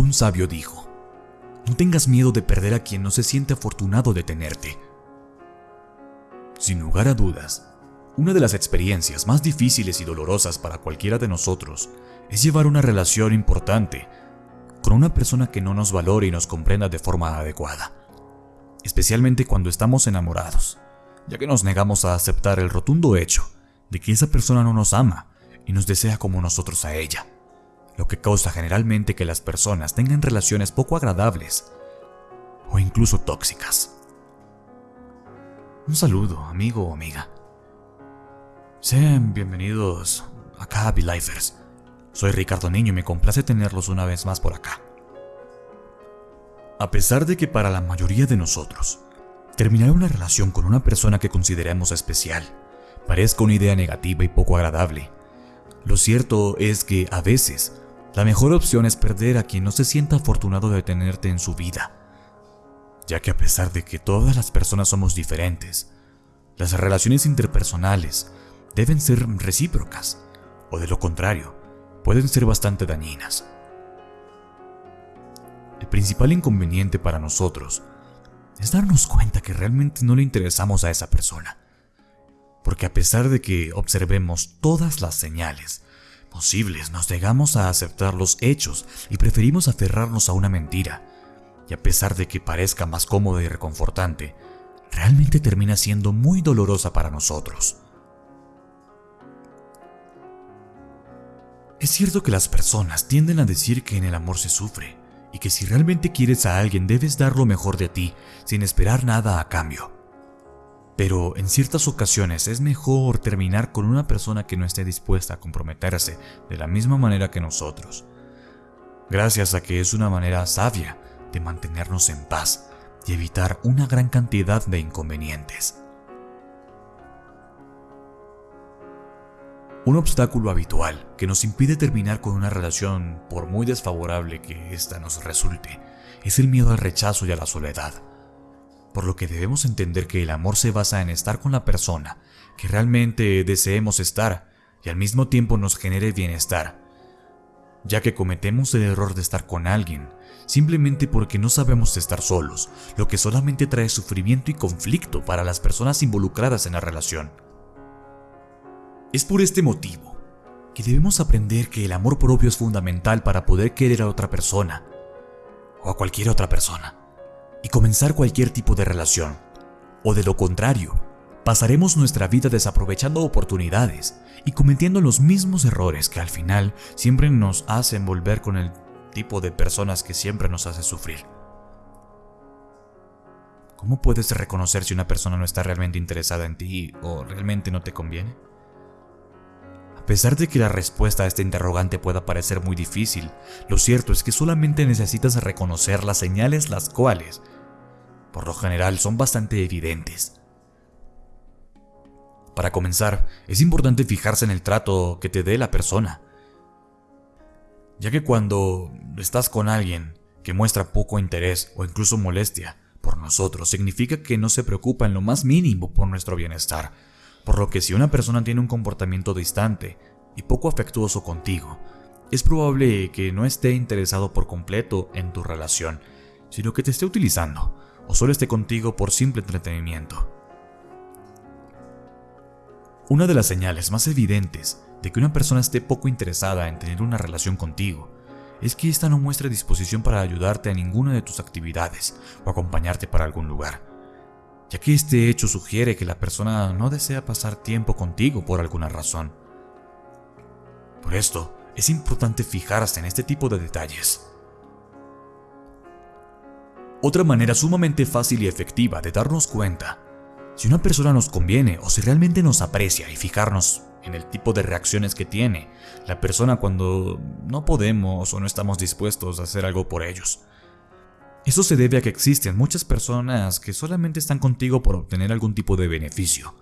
Un sabio dijo, no tengas miedo de perder a quien no se siente afortunado de tenerte. Sin lugar a dudas, una de las experiencias más difíciles y dolorosas para cualquiera de nosotros es llevar una relación importante con una persona que no nos valore y nos comprenda de forma adecuada, especialmente cuando estamos enamorados, ya que nos negamos a aceptar el rotundo hecho de que esa persona no nos ama y nos desea como nosotros a ella, lo que causa generalmente que las personas tengan relaciones poco agradables o incluso tóxicas. Un saludo, amigo o amiga. Sean bienvenidos acá a Lifers. Soy Ricardo Niño y me complace tenerlos una vez más por acá. A pesar de que para la mayoría de nosotros, terminar una relación con una persona que consideramos especial parezca una idea negativa y poco agradable, lo cierto es que a veces la mejor opción es perder a quien no se sienta afortunado de tenerte en su vida, ya que a pesar de que todas las personas somos diferentes, las relaciones interpersonales deben ser recíprocas, o de lo contrario, pueden ser bastante dañinas. El principal inconveniente para nosotros es darnos cuenta que realmente no le interesamos a esa persona. Porque a pesar de que observemos todas las señales posibles, nos negamos a aceptar los hechos y preferimos aferrarnos a una mentira. Y a pesar de que parezca más cómoda y reconfortante, realmente termina siendo muy dolorosa para nosotros. Es cierto que las personas tienden a decir que en el amor se sufre y que si realmente quieres a alguien debes dar lo mejor de ti sin esperar nada a cambio. Pero en ciertas ocasiones es mejor terminar con una persona que no esté dispuesta a comprometerse de la misma manera que nosotros, gracias a que es una manera sabia de mantenernos en paz y evitar una gran cantidad de inconvenientes. Un obstáculo habitual que nos impide terminar con una relación por muy desfavorable que ésta nos resulte es el miedo al rechazo y a la soledad. Por lo que debemos entender que el amor se basa en estar con la persona que realmente deseemos estar y al mismo tiempo nos genere bienestar, ya que cometemos el error de estar con alguien simplemente porque no sabemos estar solos, lo que solamente trae sufrimiento y conflicto para las personas involucradas en la relación. Es por este motivo que debemos aprender que el amor propio es fundamental para poder querer a otra persona o a cualquier otra persona y comenzar cualquier tipo de relación. O de lo contrario, pasaremos nuestra vida desaprovechando oportunidades y cometiendo los mismos errores que al final siempre nos hacen volver con el tipo de personas que siempre nos hace sufrir. ¿Cómo puedes reconocer si una persona no está realmente interesada en ti o realmente no te conviene? Pesar de que la respuesta a este interrogante pueda parecer muy difícil, lo cierto es que solamente necesitas reconocer las señales las cuales, por lo general, son bastante evidentes. Para comenzar, es importante fijarse en el trato que te dé la persona. Ya que cuando estás con alguien que muestra poco interés o incluso molestia por nosotros, significa que no se preocupa en lo más mínimo por nuestro bienestar por lo que si una persona tiene un comportamiento distante y poco afectuoso contigo, es probable que no esté interesado por completo en tu relación, sino que te esté utilizando o solo esté contigo por simple entretenimiento. Una de las señales más evidentes de que una persona esté poco interesada en tener una relación contigo es que ésta no muestre disposición para ayudarte a ninguna de tus actividades o acompañarte para algún lugar ya que este hecho sugiere que la persona no desea pasar tiempo contigo por alguna razón. Por esto, es importante fijarse en este tipo de detalles. Otra manera sumamente fácil y efectiva de darnos cuenta si una persona nos conviene o si realmente nos aprecia y fijarnos en el tipo de reacciones que tiene la persona cuando no podemos o no estamos dispuestos a hacer algo por ellos. Eso se debe a que existen muchas personas que solamente están contigo por obtener algún tipo de beneficio.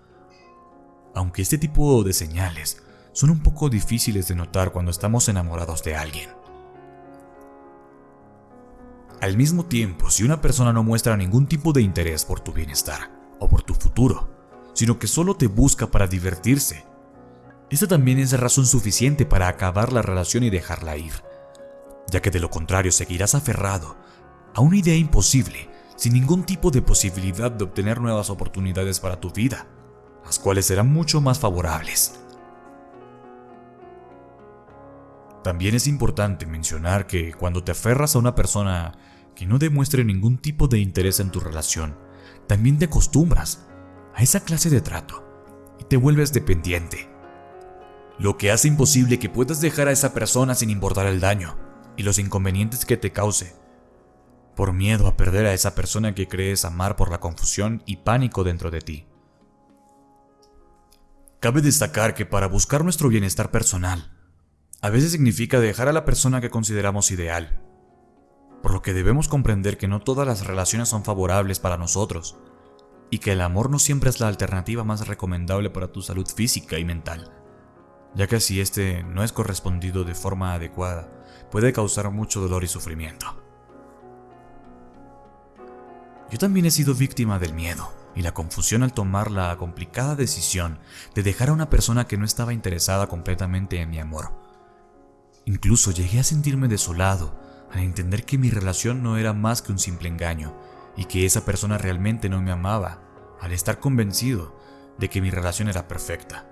Aunque este tipo de señales son un poco difíciles de notar cuando estamos enamorados de alguien. Al mismo tiempo, si una persona no muestra ningún tipo de interés por tu bienestar o por tu futuro, sino que solo te busca para divertirse, esta también es razón suficiente para acabar la relación y dejarla ir ya que de lo contrario seguirás aferrado a una idea imposible, sin ningún tipo de posibilidad de obtener nuevas oportunidades para tu vida, las cuales serán mucho más favorables. También es importante mencionar que cuando te aferras a una persona que no demuestre ningún tipo de interés en tu relación, también te acostumbras a esa clase de trato y te vuelves dependiente. Lo que hace imposible que puedas dejar a esa persona sin importar el daño y los inconvenientes que te cause, por miedo a perder a esa persona que crees amar por la confusión y pánico dentro de ti. Cabe destacar que para buscar nuestro bienestar personal, a veces significa dejar a la persona que consideramos ideal, por lo que debemos comprender que no todas las relaciones son favorables para nosotros, y que el amor no siempre es la alternativa más recomendable para tu salud física y mental, ya que si este no es correspondido de forma adecuada, puede causar mucho dolor y sufrimiento. Yo también he sido víctima del miedo y la confusión al tomar la complicada decisión de dejar a una persona que no estaba interesada completamente en mi amor Incluso llegué a sentirme desolado al entender que mi relación no era más que un simple engaño y que esa persona realmente no me amaba, al estar convencido de que mi relación era perfecta.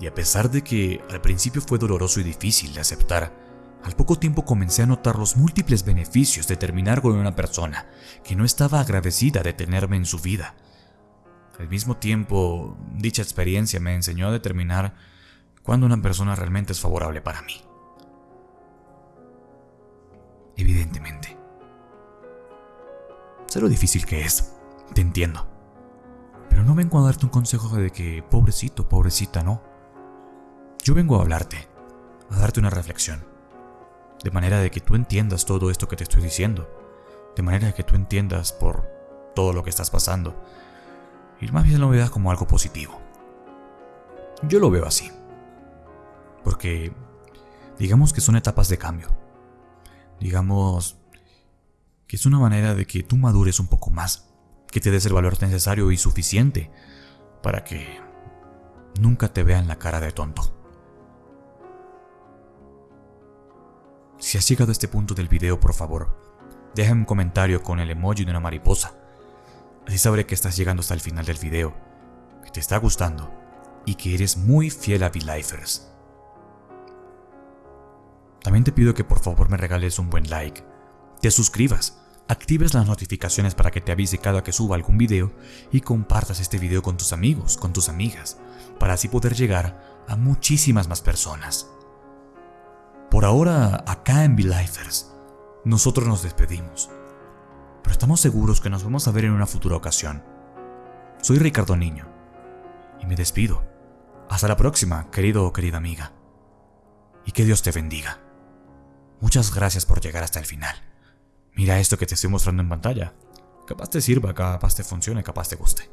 Y a pesar de que al principio fue doloroso y difícil de aceptar, al poco tiempo comencé a notar los múltiples beneficios de terminar con una persona que no estaba agradecida de tenerme en su vida. Al mismo tiempo, dicha experiencia me enseñó a determinar cuando una persona realmente es favorable para mí. Evidentemente. Sé lo difícil que es, te entiendo. Pero no vengo a darte un consejo de que pobrecito, pobrecita, no. Yo vengo a hablarte, a darte una reflexión. De manera de que tú entiendas todo esto que te estoy diciendo. De manera de que tú entiendas por todo lo que estás pasando. Y más bien lo veas como algo positivo. Yo lo veo así porque digamos que son etapas de cambio. Digamos que es una manera de que tú madures un poco más, que te des el valor necesario y suficiente para que nunca te vean la cara de tonto. Si has llegado a este punto del video, por favor, deja un comentario con el emoji de una mariposa. Así sabré que estás llegando hasta el final del video, que te está gustando y que eres muy fiel a V-Lifers. También te pido que por favor me regales un buen like, te suscribas, actives las notificaciones para que te avise cada que suba algún video y compartas este video con tus amigos, con tus amigas, para así poder llegar a muchísimas más personas. Por ahora, acá en V-Lifers, nosotros nos despedimos, pero estamos seguros que nos vamos a ver en una futura ocasión. Soy Ricardo Niño y me despido. Hasta la próxima, querido o querida amiga. Y que Dios te bendiga. Muchas gracias por llegar hasta el final. Mira esto que te estoy mostrando en pantalla. Capaz te sirva, capaz te funcione, capaz te guste.